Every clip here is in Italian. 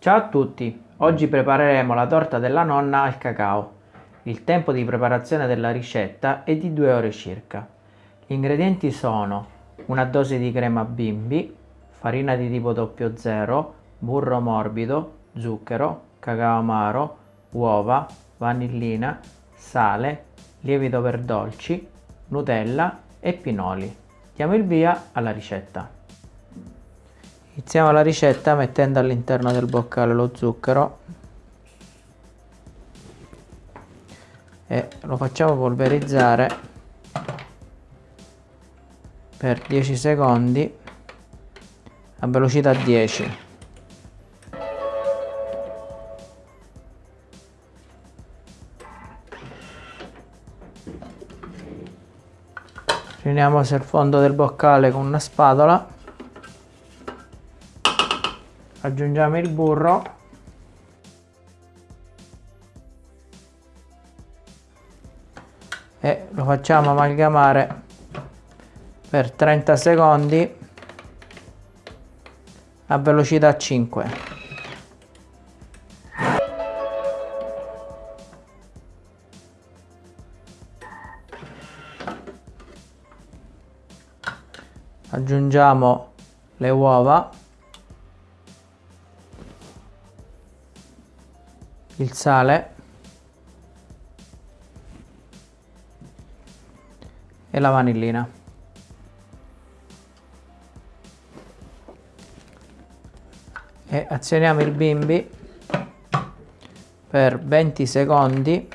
Ciao a tutti, oggi prepareremo la torta della nonna al cacao. Il tempo di preparazione della ricetta è di 2 ore circa. Gli ingredienti sono una dose di crema bimbi, farina di tipo 00, burro morbido, zucchero, cacao amaro, uova, vanillina, sale, lievito per dolci, Nutella e pinoli. Diamo il via alla ricetta. Iniziamo la ricetta mettendo all'interno del boccale lo zucchero. E lo facciamo polverizzare per 10 secondi a velocità 10 riuniamo sul fondo del boccale con una spatola aggiungiamo il burro. E lo facciamo amalgamare per 30 secondi a velocità 5 aggiungiamo le uova il sale. E la vanillina. E azioniamo il bimbi per 20 secondi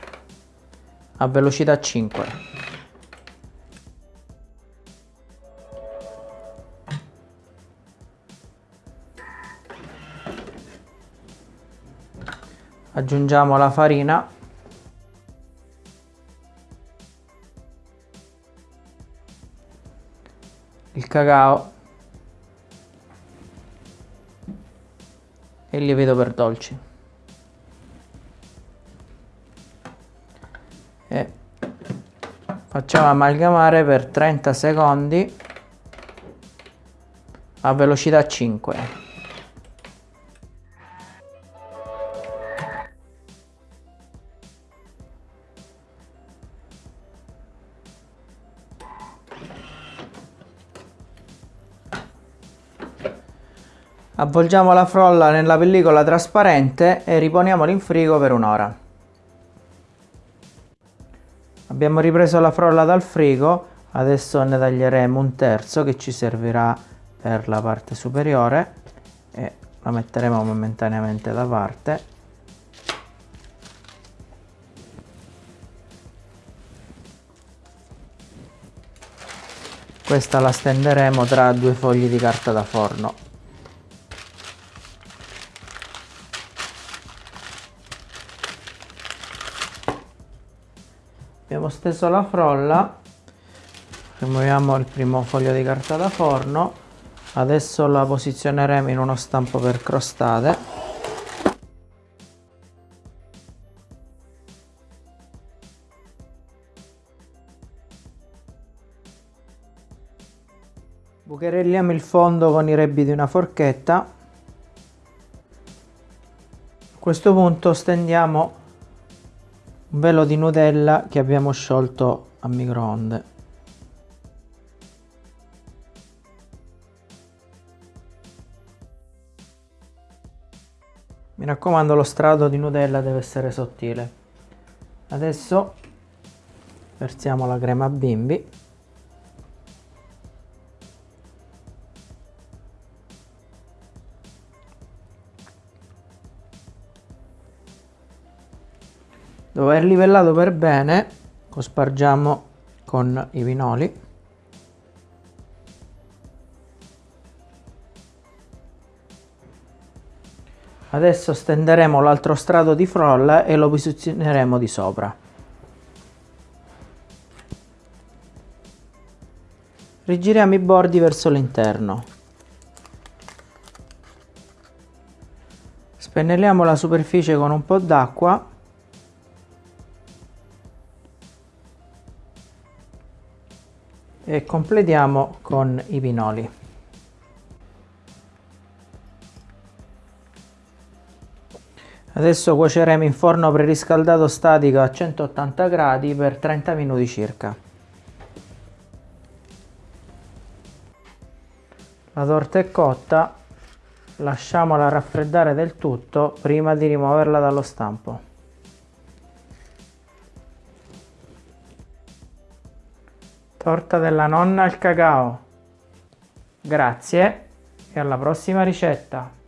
a velocità 5 aggiungiamo la farina. Il cacao. E il lievito per dolci. E facciamo amalgamare per 30 secondi a velocità 5 Avvolgiamo la frolla nella pellicola trasparente e riponiamola in frigo per un'ora. Abbiamo ripreso la frolla dal frigo, adesso ne taglieremo un terzo che ci servirà per la parte superiore e la metteremo momentaneamente da parte. Questa la stenderemo tra due fogli di carta da forno. Abbiamo steso la frolla rimuoviamo il primo foglio di carta da forno. Adesso la posizioneremo in uno stampo per crostate. Bucherelliamo il fondo con i rebbi di una forchetta. A questo punto stendiamo un velo di Nutella che abbiamo sciolto a microonde. Mi raccomando lo strato di Nutella deve essere sottile. Adesso versiamo la crema bimbi dopo aver livellato per bene cospargiamo con i pinoli adesso stenderemo l'altro strato di frolla e lo posizioneremo di sopra. Rigiriamo i bordi verso l'interno. Spennelliamo la superficie con un po' d'acqua e completiamo con i pinoli Adesso cuoceremo in forno preriscaldato statico a 180 gradi per 30 minuti circa. La torta è cotta, lasciamola raffreddare del tutto prima di rimuoverla dallo stampo. Torta della nonna al cacao. Grazie e alla prossima ricetta!